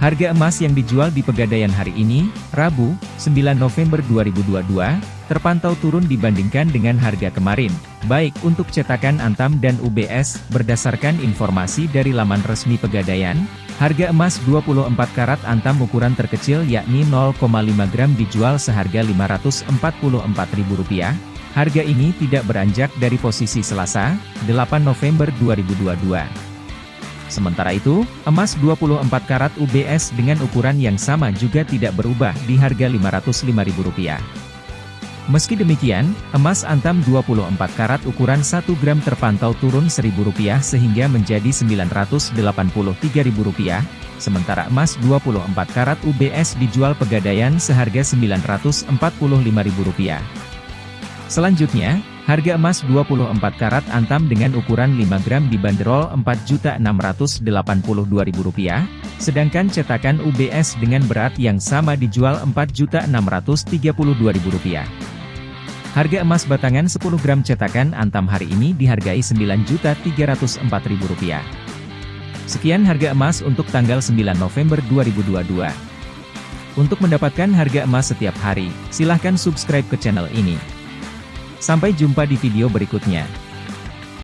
Harga emas yang dijual di Pegadaian hari ini, Rabu, 9 November 2022, terpantau turun dibandingkan dengan harga kemarin, baik untuk cetakan Antam dan UBS, berdasarkan informasi dari laman resmi Pegadaian, harga emas 24 karat Antam ukuran terkecil yakni 0,5 gram dijual seharga Rp544.000, harga ini tidak beranjak dari posisi Selasa, 8 November 2022. Sementara itu, emas 24 karat UBS dengan ukuran yang sama juga tidak berubah di harga Rp505.000. Meski demikian, emas antam 24 karat ukuran 1 gram terpantau turun Rp1.000 sehingga menjadi Rp983.000, sementara emas 24 karat UBS dijual pegadaian seharga Rp945.000. Selanjutnya, Harga emas 24 karat antam dengan ukuran 5 gram dibanderol Rp4.682.000, sedangkan cetakan UBS dengan berat yang sama dijual Rp4.632.000. Harga emas batangan 10 gram cetakan antam hari ini dihargai Rp9.304.000. Sekian harga emas untuk tanggal 9 November 2022. Untuk mendapatkan harga emas setiap hari, silahkan subscribe ke channel ini. Sampai jumpa di video berikutnya.